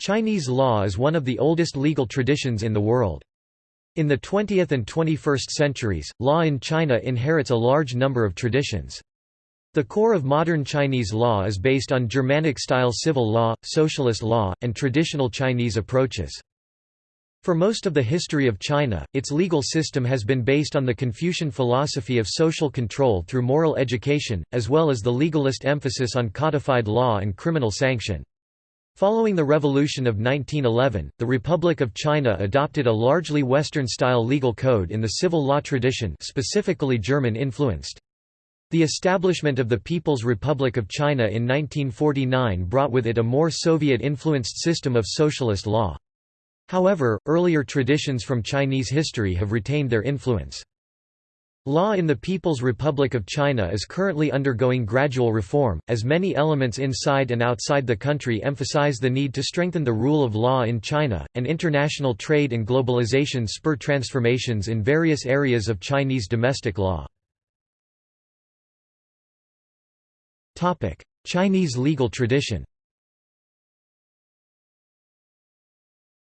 Chinese law is one of the oldest legal traditions in the world. In the 20th and 21st centuries, law in China inherits a large number of traditions. The core of modern Chinese law is based on Germanic-style civil law, socialist law, and traditional Chinese approaches. For most of the history of China, its legal system has been based on the Confucian philosophy of social control through moral education, as well as the legalist emphasis on codified law and criminal sanction. Following the Revolution of 1911, the Republic of China adopted a largely Western-style legal code in the civil law tradition specifically German-influenced. The establishment of the People's Republic of China in 1949 brought with it a more Soviet-influenced system of socialist law. However, earlier traditions from Chinese history have retained their influence. Law in the People's Republic of China is currently undergoing gradual reform, as many elements inside and outside the country emphasize the need to strengthen the rule of law in China, and international trade and globalization spur transformations in various areas of Chinese domestic law. Chinese legal tradition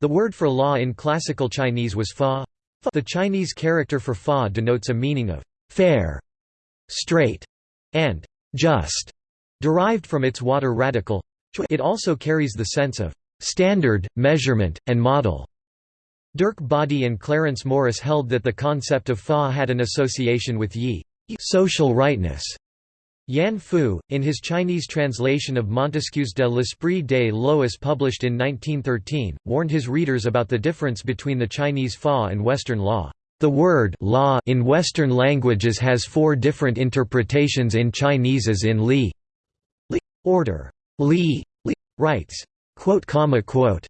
The word for law in classical Chinese was fa, the Chinese character for fa denotes a meaning of fair, straight, and just, derived from its water radical. It also carries the sense of standard, measurement, and model. Derk Bodde and Clarence Morris held that the concept of fa had an association with yi social rightness, Yan Fu, in his Chinese translation of Montesquieu's De l'Esprit des lois published in 1913, warned his readers about the difference between the Chinese fa and Western law. The word law in Western languages has four different interpretations in Chinese as in li, li order, li, li rights, quote, comma, quote,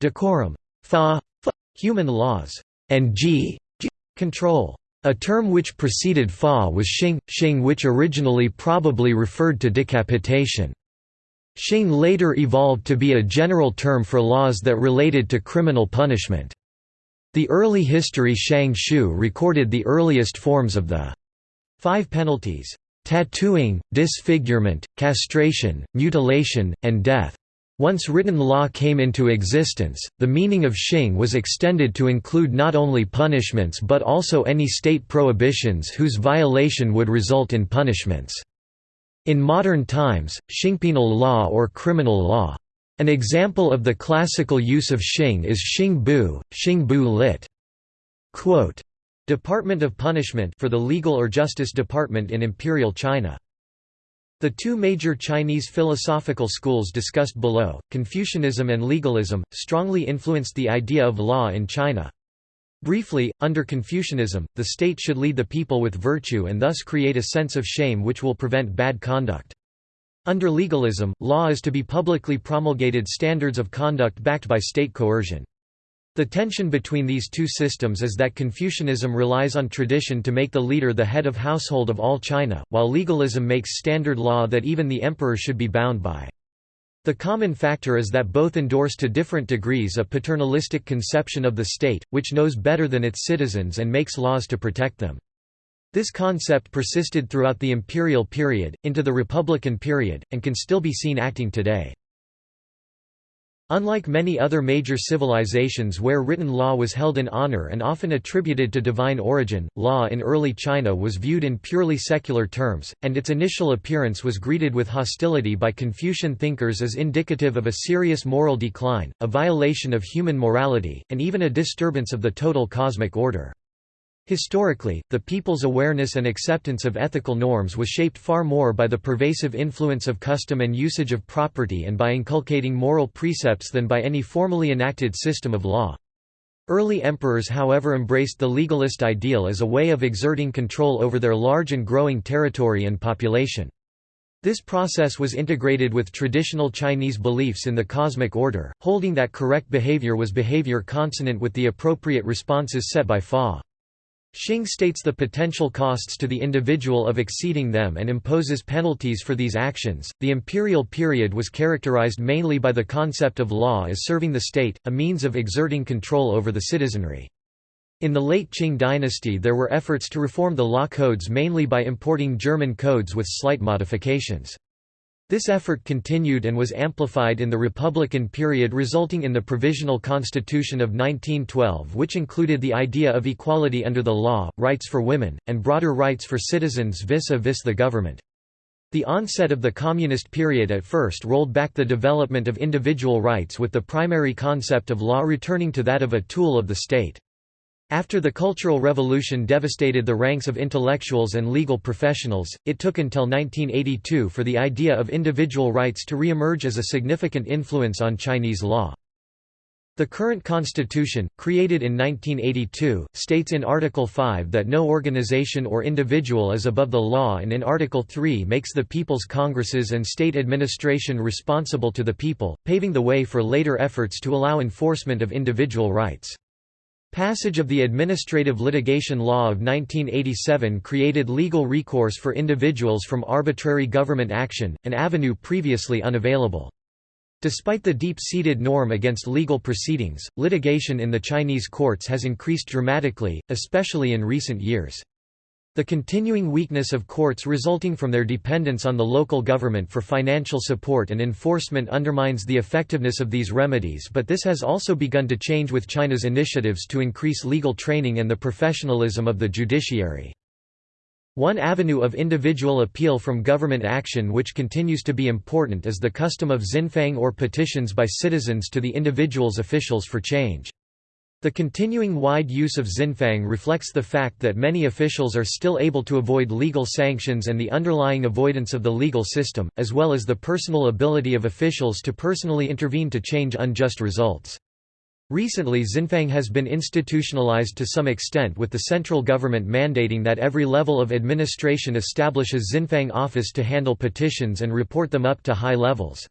decorum, fa, fa human laws, and ji, ji control. A term which preceded fa was xing, xing which originally probably referred to decapitation. Xing later evolved to be a general term for laws that related to criminal punishment. The early history Shang Shu recorded the earliest forms of the five penalties, tattooing, disfigurement, castration, mutilation, and death. Once written law came into existence, the meaning of xing was extended to include not only punishments but also any state prohibitions whose violation would result in punishments. In modern times, xingpenal law or criminal law. An example of the classical use of xing is xing bu, xing bu lit. Quote, Department of Punishment for the Legal or Justice Department in Imperial China. The two major Chinese philosophical schools discussed below, Confucianism and legalism, strongly influenced the idea of law in China. Briefly, under Confucianism, the state should lead the people with virtue and thus create a sense of shame which will prevent bad conduct. Under legalism, law is to be publicly promulgated standards of conduct backed by state coercion. The tension between these two systems is that Confucianism relies on tradition to make the leader the head of household of all China, while legalism makes standard law that even the emperor should be bound by. The common factor is that both endorse to different degrees a paternalistic conception of the state, which knows better than its citizens and makes laws to protect them. This concept persisted throughout the imperial period, into the republican period, and can still be seen acting today. Unlike many other major civilizations where written law was held in honor and often attributed to divine origin, law in early China was viewed in purely secular terms, and its initial appearance was greeted with hostility by Confucian thinkers as indicative of a serious moral decline, a violation of human morality, and even a disturbance of the total cosmic order. Historically, the people's awareness and acceptance of ethical norms was shaped far more by the pervasive influence of custom and usage of property and by inculcating moral precepts than by any formally enacted system of law. Early emperors however embraced the legalist ideal as a way of exerting control over their large and growing territory and population. This process was integrated with traditional Chinese beliefs in the cosmic order, holding that correct behavior was behavior consonant with the appropriate responses set by Fa. Xing states the potential costs to the individual of exceeding them and imposes penalties for these actions. The imperial period was characterized mainly by the concept of law as serving the state, a means of exerting control over the citizenry. In the late Qing dynasty there were efforts to reform the law codes mainly by importing German codes with slight modifications. This effort continued and was amplified in the Republican period resulting in the Provisional Constitution of 1912 which included the idea of equality under the law, rights for women, and broader rights for citizens vis-a-vis -vis the government. The onset of the Communist period at first rolled back the development of individual rights with the primary concept of law returning to that of a tool of the state. After the Cultural Revolution devastated the ranks of intellectuals and legal professionals, it took until 1982 for the idea of individual rights to re-emerge as a significant influence on Chinese law. The current constitution, created in 1982, states in Article 5 that no organization or individual is above the law and in Article 3 makes the People's Congresses and state administration responsible to the people, paving the way for later efforts to allow enforcement of individual rights. Passage of the Administrative Litigation Law of 1987 created legal recourse for individuals from arbitrary government action, an avenue previously unavailable. Despite the deep-seated norm against legal proceedings, litigation in the Chinese courts has increased dramatically, especially in recent years. The continuing weakness of courts resulting from their dependence on the local government for financial support and enforcement undermines the effectiveness of these remedies but this has also begun to change with China's initiatives to increase legal training and the professionalism of the judiciary. One avenue of individual appeal from government action which continues to be important is the custom of xinfang or petitions by citizens to the individual's officials for change. The continuing wide use of Xinfang reflects the fact that many officials are still able to avoid legal sanctions and the underlying avoidance of the legal system, as well as the personal ability of officials to personally intervene to change unjust results. Recently Xinfang has been institutionalized to some extent with the central government mandating that every level of administration establish a Xinfang office to handle petitions and report them up to high levels.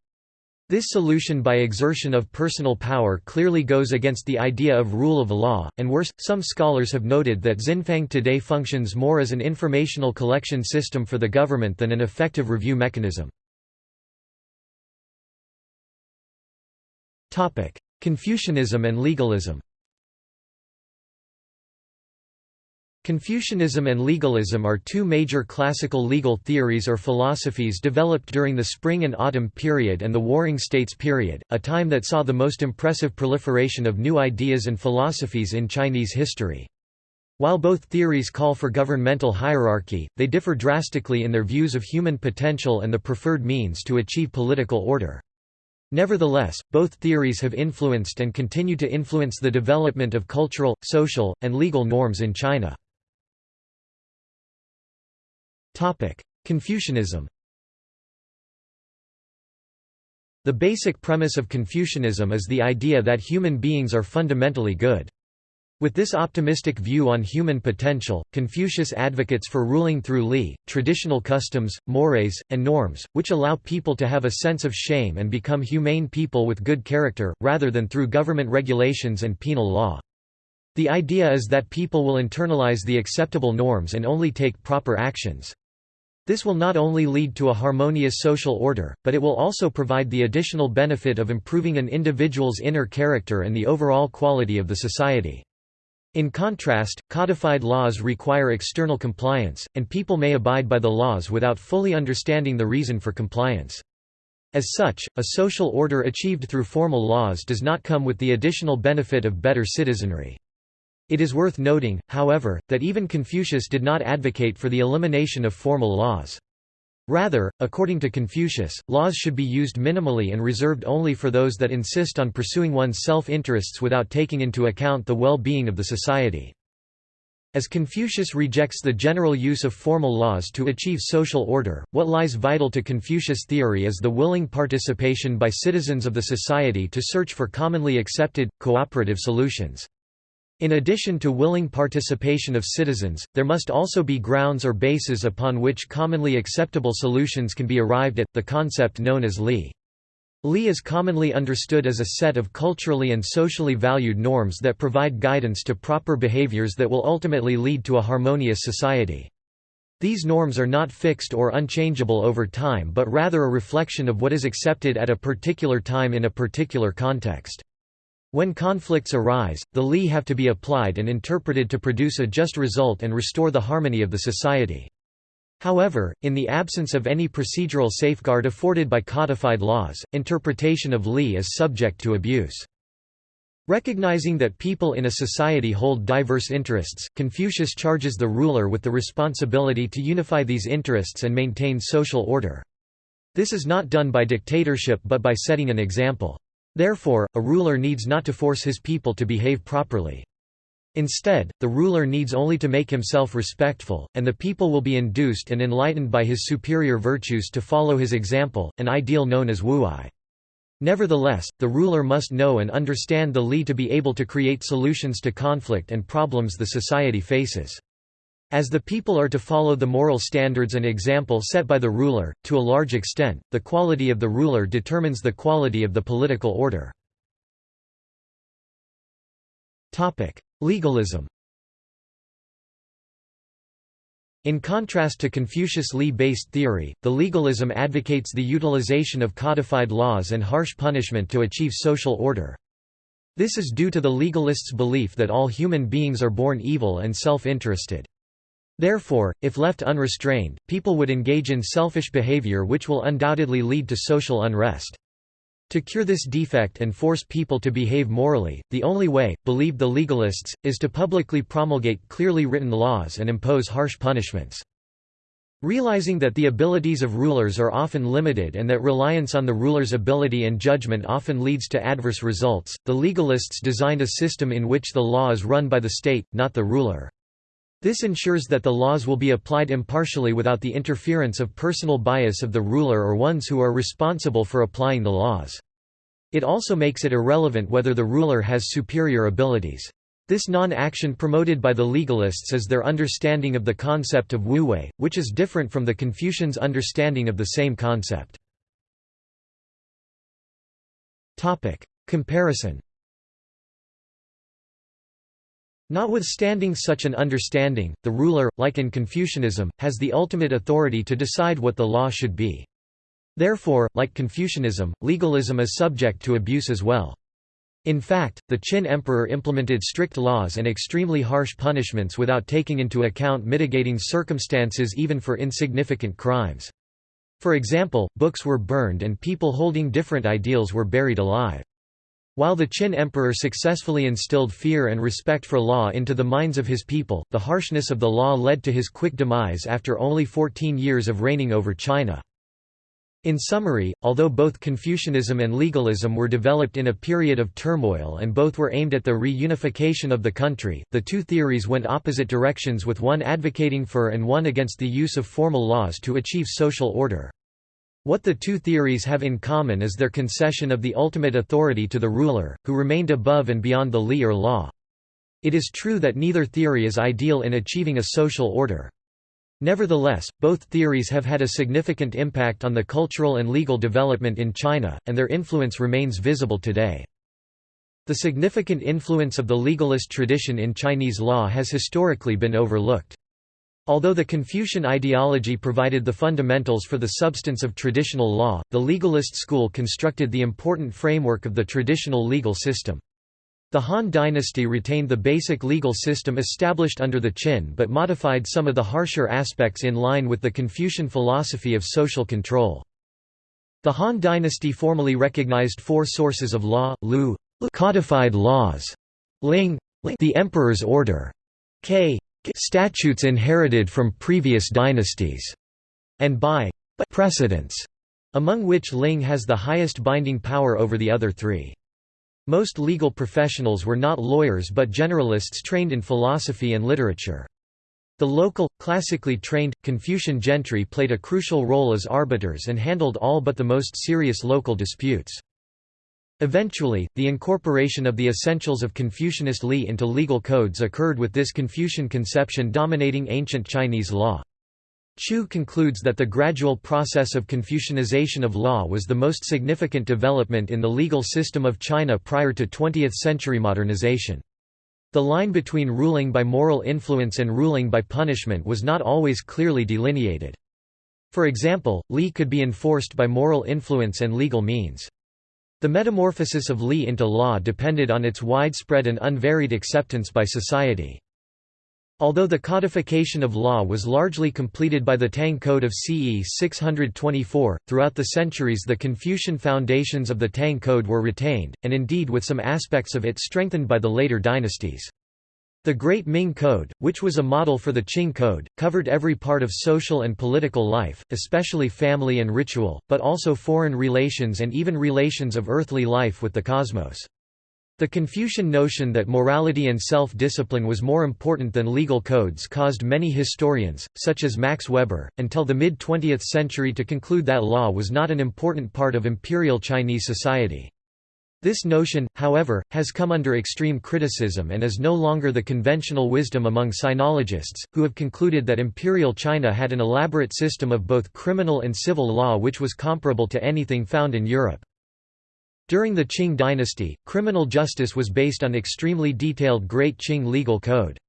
This solution by exertion of personal power clearly goes against the idea of rule of law, and worse, some scholars have noted that Xinfang today functions more as an informational collection system for the government than an effective review mechanism. Confucianism and legalism Confucianism and legalism are two major classical legal theories or philosophies developed during the Spring and Autumn period and the Warring States period, a time that saw the most impressive proliferation of new ideas and philosophies in Chinese history. While both theories call for governmental hierarchy, they differ drastically in their views of human potential and the preferred means to achieve political order. Nevertheless, both theories have influenced and continue to influence the development of cultural, social, and legal norms in China. Confucianism The basic premise of Confucianism is the idea that human beings are fundamentally good. With this optimistic view on human potential, Confucius advocates for ruling through li, traditional customs, mores, and norms, which allow people to have a sense of shame and become humane people with good character, rather than through government regulations and penal law. The idea is that people will internalize the acceptable norms and only take proper actions. This will not only lead to a harmonious social order, but it will also provide the additional benefit of improving an individual's inner character and the overall quality of the society. In contrast, codified laws require external compliance, and people may abide by the laws without fully understanding the reason for compliance. As such, a social order achieved through formal laws does not come with the additional benefit of better citizenry. It is worth noting, however, that even Confucius did not advocate for the elimination of formal laws. Rather, according to Confucius, laws should be used minimally and reserved only for those that insist on pursuing one's self-interests without taking into account the well-being of the society. As Confucius rejects the general use of formal laws to achieve social order, what lies vital to Confucius theory is the willing participation by citizens of the society to search for commonly accepted, cooperative solutions. In addition to willing participation of citizens, there must also be grounds or bases upon which commonly acceptable solutions can be arrived at, the concept known as Li. Li is commonly understood as a set of culturally and socially valued norms that provide guidance to proper behaviors that will ultimately lead to a harmonious society. These norms are not fixed or unchangeable over time but rather a reflection of what is accepted at a particular time in a particular context. When conflicts arise, the Li have to be applied and interpreted to produce a just result and restore the harmony of the society. However, in the absence of any procedural safeguard afforded by codified laws, interpretation of Li is subject to abuse. Recognizing that people in a society hold diverse interests, Confucius charges the ruler with the responsibility to unify these interests and maintain social order. This is not done by dictatorship but by setting an example. Therefore, a ruler needs not to force his people to behave properly. Instead, the ruler needs only to make himself respectful, and the people will be induced and enlightened by his superior virtues to follow his example, an ideal known as wu-wei. Nevertheless, the ruler must know and understand the li to be able to create solutions to conflict and problems the society faces. As the people are to follow the moral standards and example set by the ruler, to a large extent, the quality of the ruler determines the quality of the political order. Legalism In contrast to Confucius Li-based theory, the legalism advocates the utilization of codified laws and harsh punishment to achieve social order. This is due to the legalists' belief that all human beings are born evil and self-interested. Therefore, if left unrestrained, people would engage in selfish behavior which will undoubtedly lead to social unrest. To cure this defect and force people to behave morally, the only way, believed the legalists, is to publicly promulgate clearly written laws and impose harsh punishments. Realizing that the abilities of rulers are often limited and that reliance on the ruler's ability and judgment often leads to adverse results, the legalists designed a system in which the law is run by the state, not the ruler. This ensures that the laws will be applied impartially without the interference of personal bias of the ruler or ones who are responsible for applying the laws. It also makes it irrelevant whether the ruler has superior abilities. This non-action promoted by the legalists is their understanding of the concept of wu-wei, which is different from the Confucians' understanding of the same concept. Comparison Notwithstanding such an understanding, the ruler, like in Confucianism, has the ultimate authority to decide what the law should be. Therefore, like Confucianism, legalism is subject to abuse as well. In fact, the Qin emperor implemented strict laws and extremely harsh punishments without taking into account mitigating circumstances even for insignificant crimes. For example, books were burned and people holding different ideals were buried alive. While the Qin emperor successfully instilled fear and respect for law into the minds of his people, the harshness of the law led to his quick demise after only 14 years of reigning over China. In summary, although both Confucianism and legalism were developed in a period of turmoil and both were aimed at the reunification of the country, the two theories went opposite directions with one advocating for and one against the use of formal laws to achieve social order. What the two theories have in common is their concession of the ultimate authority to the ruler, who remained above and beyond the li or law. It is true that neither theory is ideal in achieving a social order. Nevertheless, both theories have had a significant impact on the cultural and legal development in China, and their influence remains visible today. The significant influence of the legalist tradition in Chinese law has historically been overlooked. Although the Confucian ideology provided the fundamentals for the substance of traditional law, the legalist school constructed the important framework of the traditional legal system. The Han dynasty retained the basic legal system established under the Qin but modified some of the harsher aspects in line with the Confucian philosophy of social control. The Han dynasty formally recognized four sources of law, Lu codified laws, Ling the emperor's order, K statutes inherited from previous dynasties, and by precedents, among which Ling has the highest binding power over the other three. Most legal professionals were not lawyers but generalists trained in philosophy and literature. The local, classically trained, Confucian gentry played a crucial role as arbiters and handled all but the most serious local disputes. Eventually, the incorporation of the essentials of Confucianist Li into legal codes occurred with this Confucian conception dominating ancient Chinese law. Chu concludes that the gradual process of Confucianization of law was the most significant development in the legal system of China prior to 20th-century modernization. The line between ruling by moral influence and ruling by punishment was not always clearly delineated. For example, Li could be enforced by moral influence and legal means. The metamorphosis of Li into law depended on its widespread and unvaried acceptance by society. Although the codification of law was largely completed by the Tang Code of CE 624, throughout the centuries the Confucian foundations of the Tang Code were retained, and indeed with some aspects of it strengthened by the later dynasties. The Great Ming Code, which was a model for the Qing Code, covered every part of social and political life, especially family and ritual, but also foreign relations and even relations of earthly life with the cosmos. The Confucian notion that morality and self-discipline was more important than legal codes caused many historians, such as Max Weber, until the mid-20th century to conclude that law was not an important part of imperial Chinese society. This notion, however, has come under extreme criticism and is no longer the conventional wisdom among sinologists, who have concluded that imperial China had an elaborate system of both criminal and civil law which was comparable to anything found in Europe. During the Qing dynasty, criminal justice was based on extremely detailed Great Qing legal code.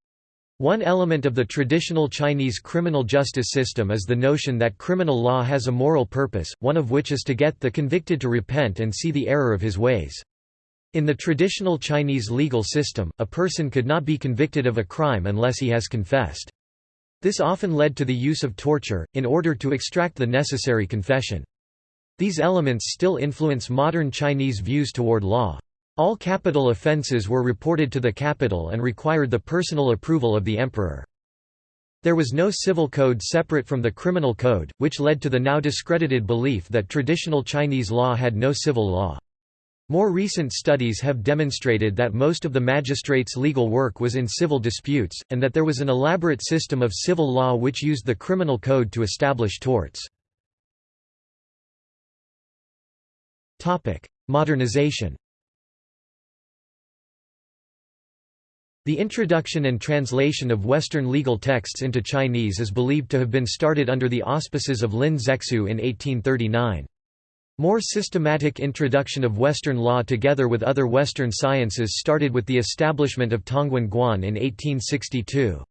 One element of the traditional Chinese criminal justice system is the notion that criminal law has a moral purpose, one of which is to get the convicted to repent and see the error of his ways. In the traditional Chinese legal system, a person could not be convicted of a crime unless he has confessed. This often led to the use of torture, in order to extract the necessary confession. These elements still influence modern Chinese views toward law. All capital offences were reported to the capital and required the personal approval of the emperor. There was no civil code separate from the criminal code, which led to the now discredited belief that traditional Chinese law had no civil law. More recent studies have demonstrated that most of the magistrates' legal work was in civil disputes, and that there was an elaborate system of civil law which used the criminal code to establish torts. Modernization The introduction and translation of Western legal texts into Chinese is believed to have been started under the auspices of Lin Zexu in 1839. More systematic introduction of Western law together with other Western sciences started with the establishment of Tongwen Guan in 1862.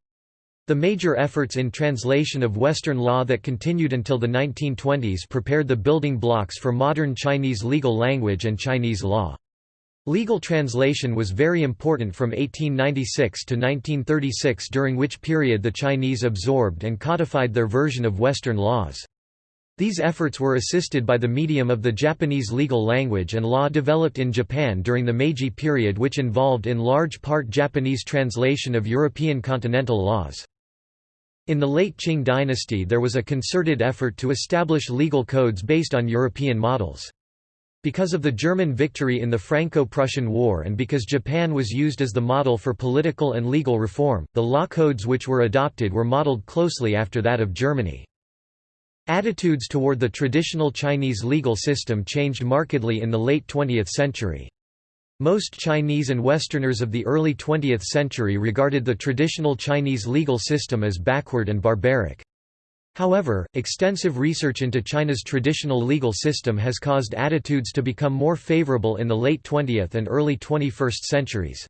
The major efforts in translation of Western law that continued until the 1920s prepared the building blocks for modern Chinese legal language and Chinese law. Legal translation was very important from 1896 to 1936 during which period the Chinese absorbed and codified their version of Western laws. These efforts were assisted by the medium of the Japanese legal language and law developed in Japan during the Meiji period which involved in large part Japanese translation of European continental laws. In the late Qing dynasty there was a concerted effort to establish legal codes based on European models. Because of the German victory in the Franco-Prussian War and because Japan was used as the model for political and legal reform, the law codes which were adopted were modeled closely after that of Germany. Attitudes toward the traditional Chinese legal system changed markedly in the late 20th century. Most Chinese and Westerners of the early 20th century regarded the traditional Chinese legal system as backward and barbaric. However, extensive research into China's traditional legal system has caused attitudes to become more favorable in the late 20th and early 21st centuries.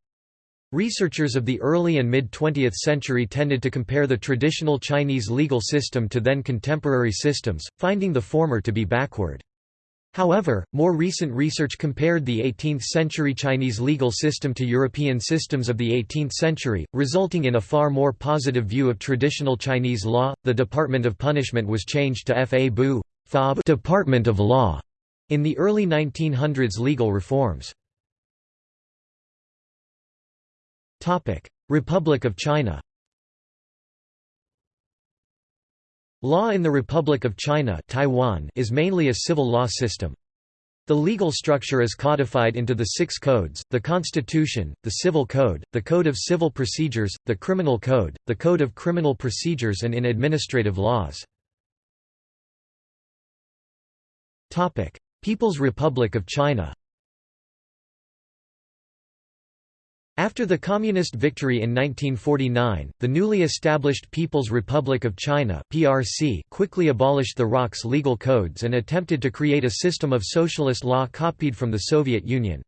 Researchers of the early and mid-20th century tended to compare the traditional Chinese legal system to then contemporary systems, finding the former to be backward. However, more recent research compared the 18th-century Chinese legal system to European systems of the 18th century, resulting in a far more positive view of traditional Chinese law. The Department of Punishment was changed to Fa Bu Department of Law in the early 1900s legal reforms. Topic: Republic of China. Law in the Republic of China Taiwan is mainly a civil law system. The legal structure is codified into the six codes, the Constitution, the Civil Code, the Code of Civil Procedures, the Criminal Code, the Code of Criminal Procedures and in administrative laws. People's Republic of China After the Communist victory in 1949, the newly established People's Republic of China (PRC) quickly abolished the ROC's legal codes and attempted to create a system of socialist law copied from the Soviet Union.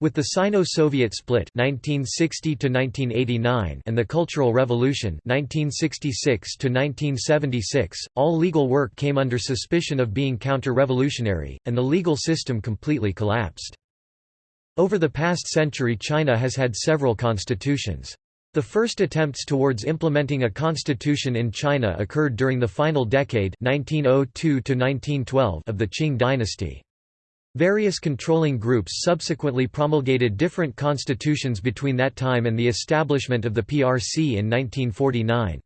With the Sino-Soviet split 1960 and the Cultural Revolution 1966 all legal work came under suspicion of being counter-revolutionary, and the legal system completely collapsed. Over the past century China has had several constitutions. The first attempts towards implementing a constitution in China occurred during the final decade 1902 of the Qing dynasty. Various controlling groups subsequently promulgated different constitutions between that time and the establishment of the PRC in 1949.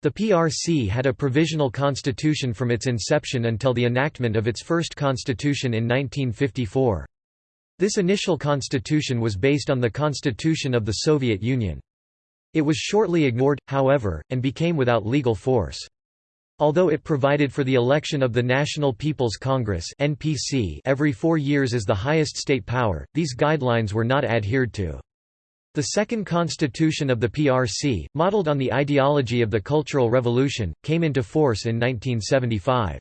The PRC had a provisional constitution from its inception until the enactment of its first constitution in 1954. This initial constitution was based on the constitution of the Soviet Union. It was shortly ignored, however, and became without legal force. Although it provided for the election of the National People's Congress (NPC) every 4 years as the highest state power, these guidelines were not adhered to. The second constitution of the PRC, modeled on the ideology of the Cultural Revolution, came into force in 1975.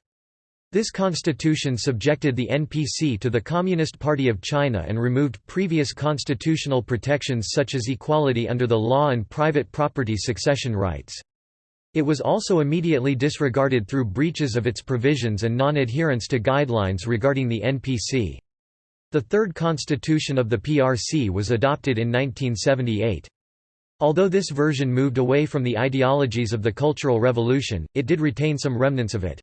This constitution subjected the NPC to the Communist Party of China and removed previous constitutional protections such as equality under the law and private property succession rights. It was also immediately disregarded through breaches of its provisions and non-adherence to guidelines regarding the NPC. The third constitution of the PRC was adopted in 1978. Although this version moved away from the ideologies of the Cultural Revolution, it did retain some remnants of it.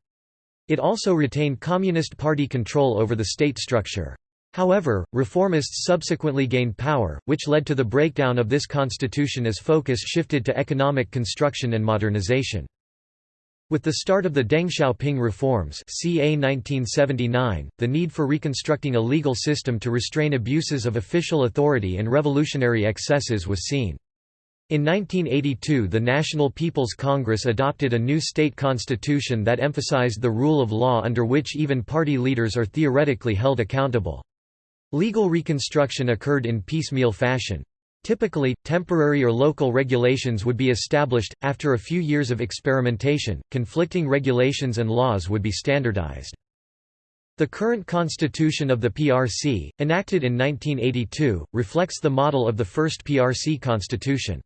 It also retained Communist Party control over the state structure. However, reformists subsequently gained power, which led to the breakdown of this constitution as focus shifted to economic construction and modernization. With the start of the Deng Xiaoping reforms ca 1979, the need for reconstructing a legal system to restrain abuses of official authority and revolutionary excesses was seen. In 1982 the National People's Congress adopted a new state constitution that emphasized the rule of law under which even party leaders are theoretically held accountable. Legal reconstruction occurred in piecemeal fashion. Typically, temporary or local regulations would be established. After a few years of experimentation, conflicting regulations and laws would be standardized. The current constitution of the PRC, enacted in 1982, reflects the model of the first PRC constitution.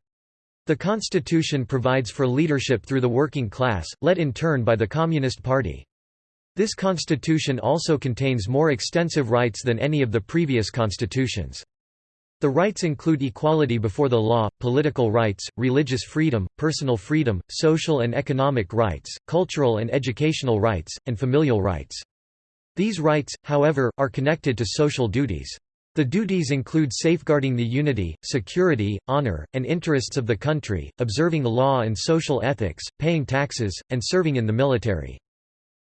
The constitution provides for leadership through the working class, led in turn by the Communist Party. This constitution also contains more extensive rights than any of the previous constitutions. The rights include equality before the law, political rights, religious freedom, personal freedom, social and economic rights, cultural and educational rights, and familial rights. These rights, however, are connected to social duties. The duties include safeguarding the unity, security, honor, and interests of the country, observing the law and social ethics, paying taxes, and serving in the military.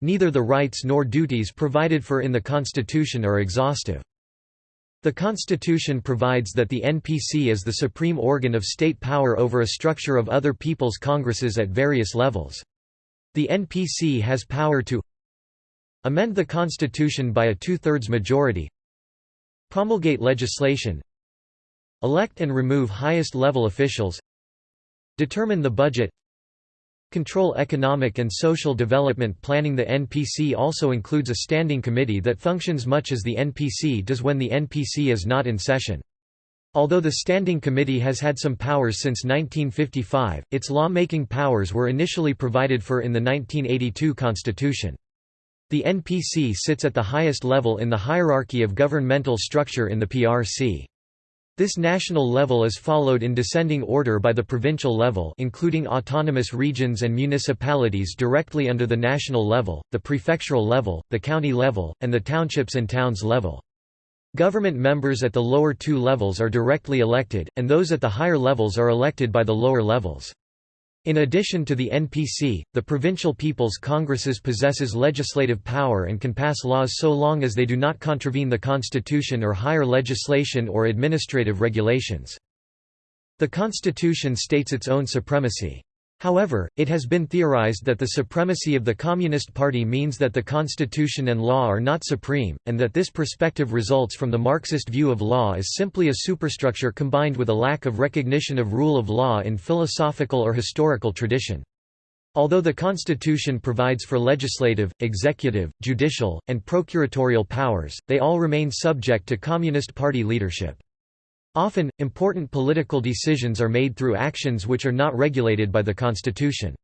Neither the rights nor duties provided for in the Constitution are exhaustive. The Constitution provides that the NPC is the supreme organ of state power over a structure of other people's congresses at various levels. The NPC has power to amend the Constitution by a two-thirds majority Promulgate legislation Elect and remove highest-level officials Determine the budget Control economic and social development planning The NPC also includes a standing committee that functions much as the NPC does when the NPC is not in session. Although the Standing Committee has had some powers since 1955, its lawmaking powers were initially provided for in the 1982 Constitution. The NPC sits at the highest level in the hierarchy of governmental structure in the PRC. This national level is followed in descending order by the provincial level including autonomous regions and municipalities directly under the national level, the prefectural level, the county level, and the townships and towns level. Government members at the lower two levels are directly elected, and those at the higher levels are elected by the lower levels. In addition to the NPC, the Provincial People's Congresses possesses legislative power and can pass laws so long as they do not contravene the Constitution or higher legislation or administrative regulations. The Constitution states its own supremacy. However, it has been theorized that the supremacy of the Communist Party means that the constitution and law are not supreme, and that this perspective results from the Marxist view of law as simply a superstructure combined with a lack of recognition of rule of law in philosophical or historical tradition. Although the Constitution provides for legislative, executive, judicial, and procuratorial powers, they all remain subject to Communist Party leadership. Often, important political decisions are made through actions which are not regulated by the Constitution.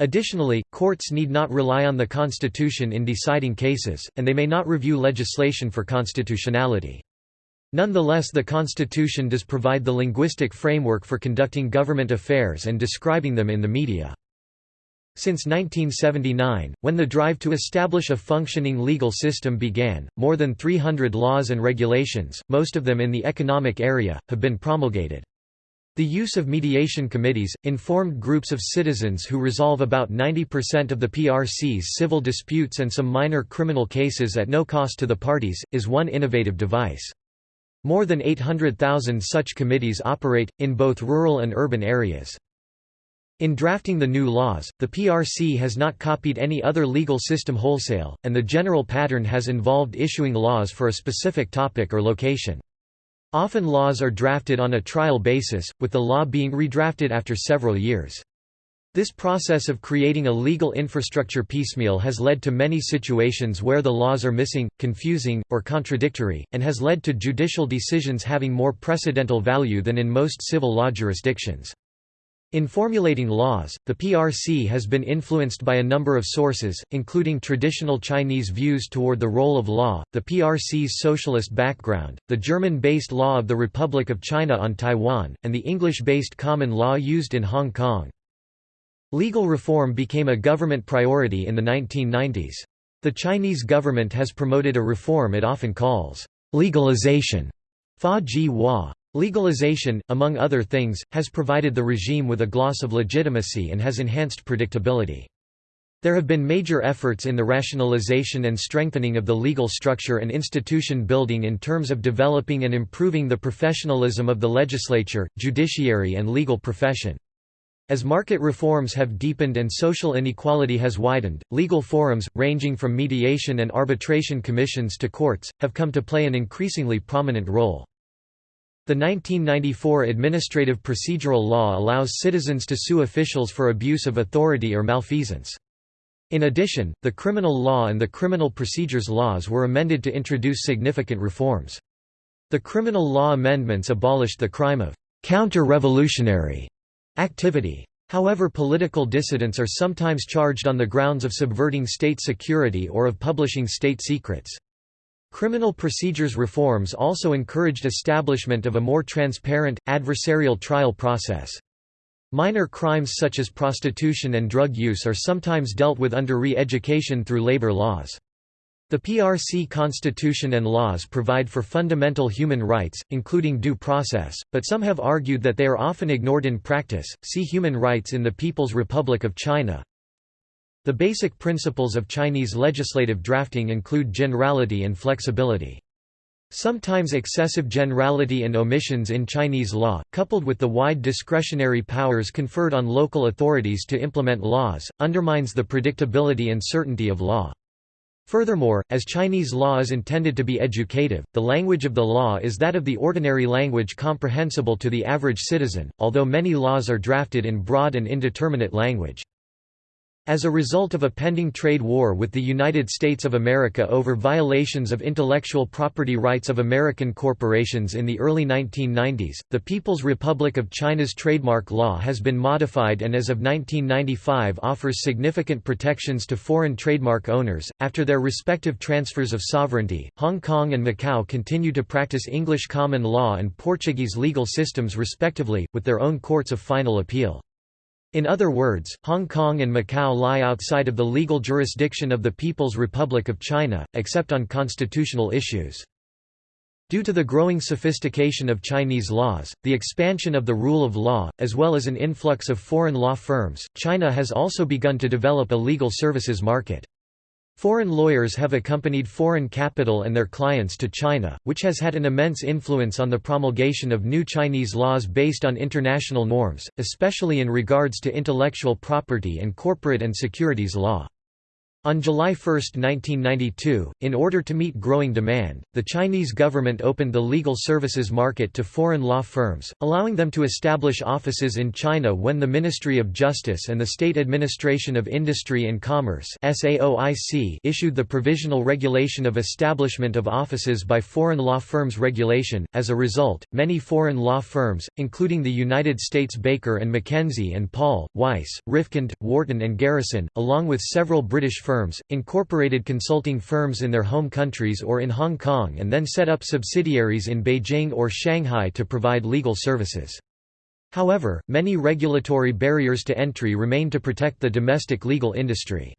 Additionally, courts need not rely on the Constitution in deciding cases, and they may not review legislation for constitutionality. Nonetheless the Constitution does provide the linguistic framework for conducting government affairs and describing them in the media. Since 1979, when the drive to establish a functioning legal system began, more than 300 laws and regulations, most of them in the economic area, have been promulgated. The use of mediation committees, informed groups of citizens who resolve about 90% of the PRC's civil disputes and some minor criminal cases at no cost to the parties, is one innovative device. More than 800,000 such committees operate, in both rural and urban areas. In drafting the new laws, the PRC has not copied any other legal system wholesale, and the general pattern has involved issuing laws for a specific topic or location. Often laws are drafted on a trial basis, with the law being redrafted after several years. This process of creating a legal infrastructure piecemeal has led to many situations where the laws are missing, confusing, or contradictory, and has led to judicial decisions having more precedental value than in most civil law jurisdictions. In formulating laws, the PRC has been influenced by a number of sources, including traditional Chinese views toward the role of law, the PRC's socialist background, the German-based law of the Republic of China on Taiwan, and the English-based common law used in Hong Kong. Legal reform became a government priority in the 1990s. The Chinese government has promoted a reform it often calls legalization. Fa ji hua. Legalization, among other things, has provided the regime with a gloss of legitimacy and has enhanced predictability. There have been major efforts in the rationalization and strengthening of the legal structure and institution building in terms of developing and improving the professionalism of the legislature, judiciary and legal profession. As market reforms have deepened and social inequality has widened, legal forums, ranging from mediation and arbitration commissions to courts, have come to play an increasingly prominent role. The 1994 Administrative Procedural Law allows citizens to sue officials for abuse of authority or malfeasance. In addition, the criminal law and the criminal procedures laws were amended to introduce significant reforms. The criminal law amendments abolished the crime of counter-revolutionary activity. However political dissidents are sometimes charged on the grounds of subverting state security or of publishing state secrets. Criminal procedures reforms also encouraged establishment of a more transparent, adversarial trial process. Minor crimes such as prostitution and drug use are sometimes dealt with under re-education through labor laws. The PRC constitution and laws provide for fundamental human rights, including due process, but some have argued that they are often ignored in practice. See Human rights in the People's Republic of China. The basic principles of Chinese legislative drafting include generality and flexibility. Sometimes excessive generality and omissions in Chinese law, coupled with the wide discretionary powers conferred on local authorities to implement laws, undermines the predictability and certainty of law. Furthermore, as Chinese law is intended to be educative, the language of the law is that of the ordinary language comprehensible to the average citizen, although many laws are drafted in broad and indeterminate language. As a result of a pending trade war with the United States of America over violations of intellectual property rights of American corporations in the early 1990s, the People's Republic of China's trademark law has been modified and as of 1995 offers significant protections to foreign trademark owners. After their respective transfers of sovereignty, Hong Kong and Macau continue to practice English common law and Portuguese legal systems respectively, with their own courts of final appeal. In other words, Hong Kong and Macau lie outside of the legal jurisdiction of the People's Republic of China, except on constitutional issues. Due to the growing sophistication of Chinese laws, the expansion of the rule of law, as well as an influx of foreign law firms, China has also begun to develop a legal services market. Foreign lawyers have accompanied foreign capital and their clients to China, which has had an immense influence on the promulgation of new Chinese laws based on international norms, especially in regards to intellectual property and corporate and securities law. On July 1, 1992, in order to meet growing demand, the Chinese government opened the legal services market to foreign law firms, allowing them to establish offices in China when the Ministry of Justice and the State Administration of Industry and Commerce issued the Provisional Regulation of Establishment of Offices by Foreign Law Firms Regulation. As a result, many foreign law firms, including the United States Baker and McKenzie and Paul, Weiss, Rifkind, Wharton and Garrison, along with several British firms firms, incorporated consulting firms in their home countries or in Hong Kong and then set up subsidiaries in Beijing or Shanghai to provide legal services. However, many regulatory barriers to entry remain to protect the domestic legal industry.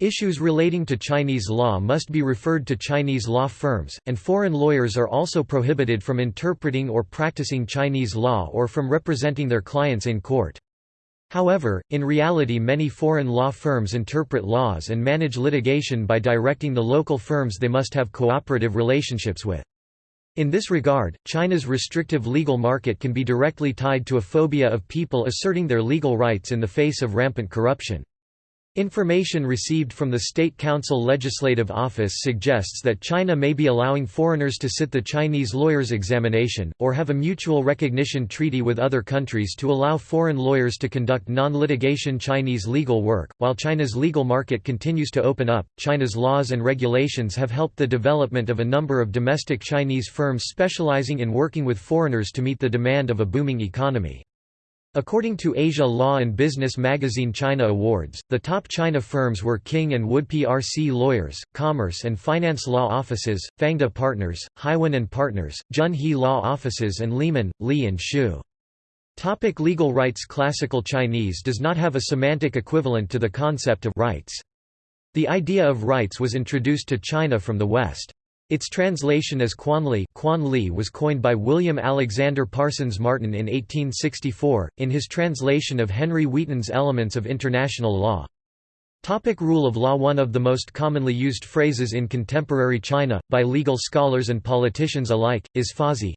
Issues relating to Chinese law must be referred to Chinese law firms, and foreign lawyers are also prohibited from interpreting or practicing Chinese law or from representing their clients in court. However, in reality many foreign law firms interpret laws and manage litigation by directing the local firms they must have cooperative relationships with. In this regard, China's restrictive legal market can be directly tied to a phobia of people asserting their legal rights in the face of rampant corruption. Information received from the State Council Legislative Office suggests that China may be allowing foreigners to sit the Chinese lawyers' examination, or have a mutual recognition treaty with other countries to allow foreign lawyers to conduct non-litigation Chinese legal work. While China's legal market continues to open up, China's laws and regulations have helped the development of a number of domestic Chinese firms specializing in working with foreigners to meet the demand of a booming economy. According to Asia Law and Business magazine China Awards, the top China firms were King & Wood PRC Lawyers, Commerce and Finance Law Offices, Fangda Partners, Haiwen & Partners, Junhe Law Offices and Lehman, Lee & Xu. Topic legal rights Classical Chinese does not have a semantic equivalent to the concept of rights. The idea of rights was introduced to China from the West. Its translation as Quanli Quan was coined by William Alexander Parsons Martin in 1864, in his translation of Henry Wheaton's Elements of International Law. Topic rule of law One of the most commonly used phrases in contemporary China, by legal scholars and politicians alike, is fazhi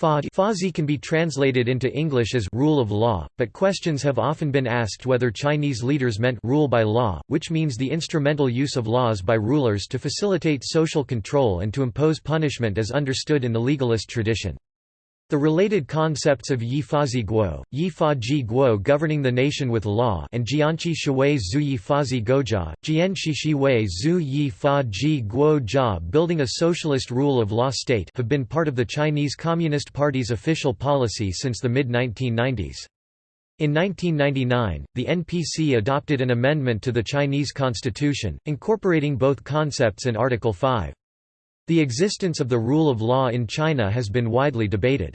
Fazhi can be translated into English as rule of law, but questions have often been asked whether Chinese leaders meant rule by law, which means the instrumental use of laws by rulers to facilitate social control and to impose punishment as understood in the legalist tradition. The related concepts of Yi Fazi Guo, Yi Fa Ji Guo governing the nation with law and Jianqi Shui Zhu Yi Fazi Goja, Jianqi Shui Zhu Yi Fa Ji Guo Jia building a socialist rule of law state have been part of the Chinese Communist Party's official policy since the mid-1990s. In 1999, the NPC adopted an amendment to the Chinese constitution, incorporating both concepts in Article 5. The existence of the rule of law in China has been widely debated.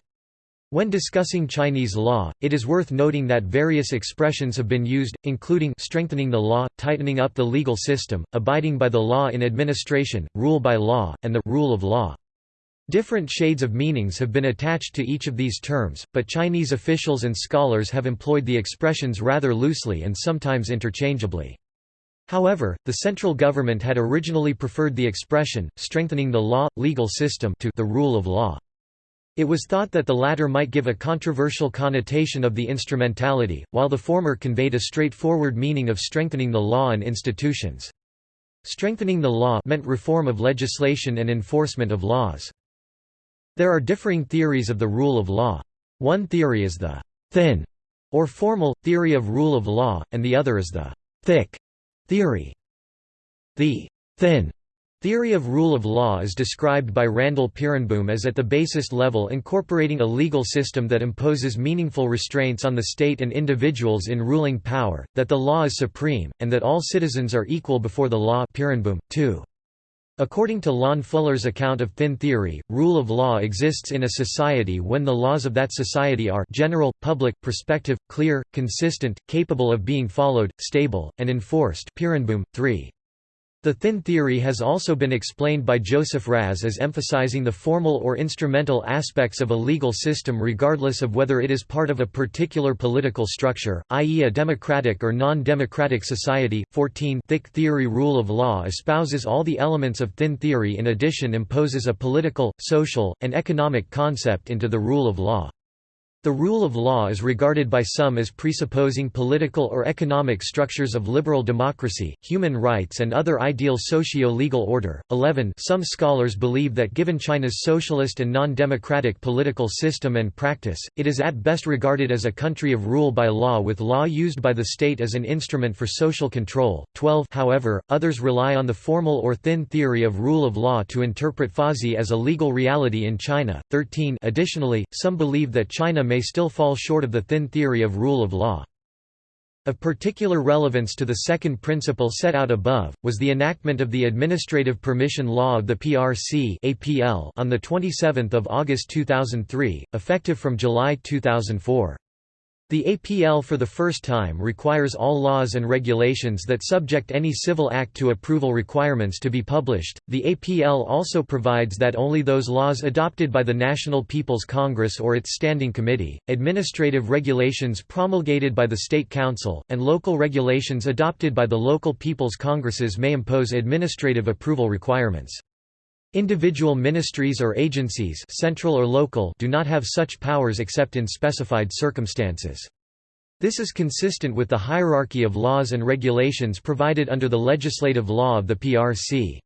When discussing Chinese law, it is worth noting that various expressions have been used, including strengthening the law, tightening up the legal system, abiding by the law in administration, rule by law, and the rule of law. Different shades of meanings have been attached to each of these terms, but Chinese officials and scholars have employed the expressions rather loosely and sometimes interchangeably. However, the central government had originally preferred the expression, strengthening the law, legal system to the rule of law. It was thought that the latter might give a controversial connotation of the instrumentality, while the former conveyed a straightforward meaning of strengthening the law and institutions. Strengthening the law meant reform of legislation and enforcement of laws. There are differing theories of the rule of law. One theory is the thin or formal theory of rule of law, and the other is the thick Theory The thin Theory of rule of law is described by Randall Peerenboom as at the basis level incorporating a legal system that imposes meaningful restraints on the state and individuals in ruling power, that the law is supreme, and that all citizens are equal before the law Peerenboom, 2. According to Lon Fuller's account of thin theory, rule of law exists in a society when the laws of that society are general, public, prospective, clear, consistent, capable of being followed, stable, and enforced Peerenboom, 3. The thin theory has also been explained by Joseph Raz as emphasizing the formal or instrumental aspects of a legal system regardless of whether it is part of a particular political structure, i.e. a democratic or non-democratic society. 14 Thick theory rule of law espouses all the elements of thin theory in addition imposes a political, social, and economic concept into the rule of law. The rule of law is regarded by some as presupposing political or economic structures of liberal democracy, human rights and other ideal socio-legal order. 11 Some scholars believe that given China's socialist and non-democratic political system and practice, it is at best regarded as a country of rule by law with law used by the state as an instrument for social control. 12 However, others rely on the formal or thin theory of rule of law to interpret Fazhi as a legal reality in China. 13 Additionally, some believe that China may may still fall short of the thin theory of rule of law. Of particular relevance to the second principle set out above, was the enactment of the Administrative Permission Law of the PRC on 27 August 2003, effective from July 2004. The APL for the first time requires all laws and regulations that subject any civil act to approval requirements to be published. The APL also provides that only those laws adopted by the National People's Congress or its standing committee, administrative regulations promulgated by the State Council, and local regulations adopted by the local people's congresses may impose administrative approval requirements. Individual ministries or agencies central or local do not have such powers except in specified circumstances. This is consistent with the hierarchy of laws and regulations provided under the legislative law of the PRC.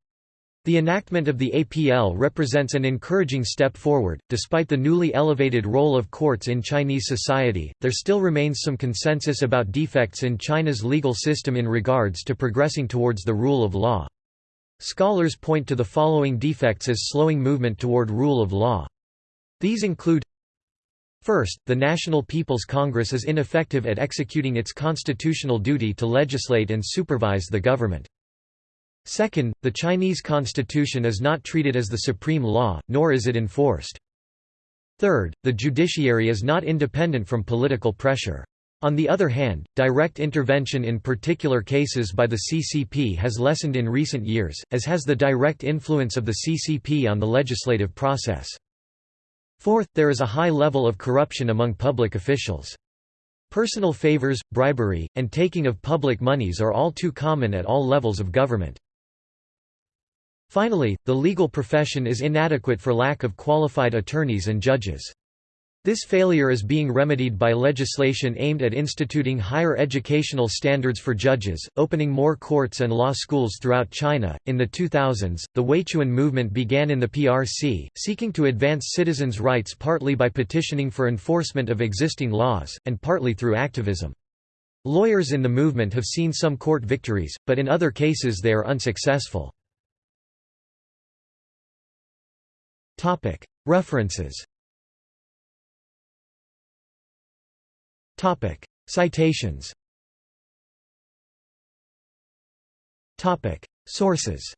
The enactment of the APL represents an encouraging step forward. Despite the newly elevated role of courts in Chinese society, there still remains some consensus about defects in China's legal system in regards to progressing towards the rule of law. Scholars point to the following defects as slowing movement toward rule of law. These include First, the National People's Congress is ineffective at executing its constitutional duty to legislate and supervise the government. Second, the Chinese constitution is not treated as the supreme law, nor is it enforced. Third, the judiciary is not independent from political pressure. On the other hand, direct intervention in particular cases by the CCP has lessened in recent years, as has the direct influence of the CCP on the legislative process. Fourth, there is a high level of corruption among public officials. Personal favors, bribery, and taking of public monies are all too common at all levels of government. Finally, the legal profession is inadequate for lack of qualified attorneys and judges. This failure is being remedied by legislation aimed at instituting higher educational standards for judges, opening more courts and law schools throughout China. In the 2000s, the Weiquan movement began in the PRC, seeking to advance citizens' rights partly by petitioning for enforcement of existing laws, and partly through activism. Lawyers in the movement have seen some court victories, but in other cases they are unsuccessful. References Topic: Citations. Topic: Sources.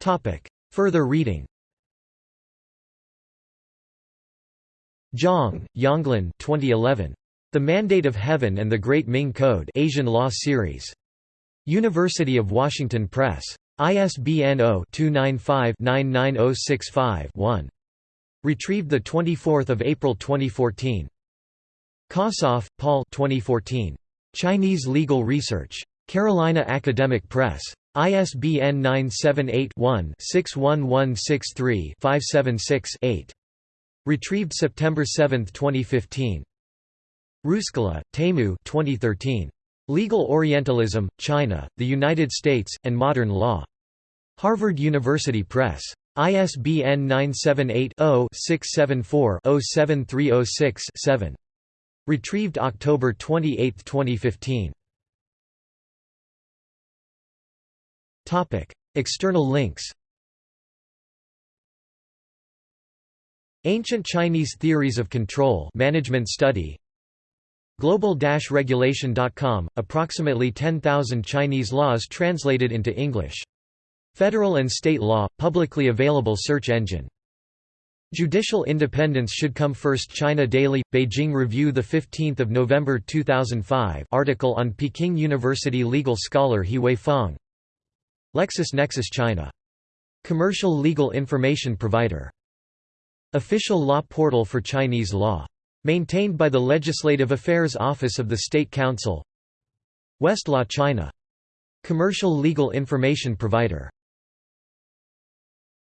Topic: Further reading. Zhang, Yonglin 2011. The Mandate of Heaven and the Great Ming Code Asian Law Series. University of Washington Press. ISBN 0-295-99065-1. Retrieved 24 April 2014. Kossoff, Paul 2014. Chinese Legal Research. Carolina Academic Press. ISBN 978-1-61163-576-8. Retrieved September 7, 2015. Ruskola, Teemu 2013. Legal Orientalism, China, the United States, and Modern Law. Harvard University Press. ISBN 978-0-674-07306-7. Retrieved October 28, 2015. External links. Ancient Chinese Theories of Control Management Study. Global-regulation.com, approximately 10,000 Chinese laws translated into English Federal and state law, publicly available search engine. Judicial independence should come first China Daily, Beijing Review the 15th of November 2005 article on Peking University legal scholar He Weifang LexisNexis China. Commercial legal information provider. Official law portal for Chinese law. Maintained by the Legislative Affairs Office of the State Council Westlaw China. Commercial legal information provider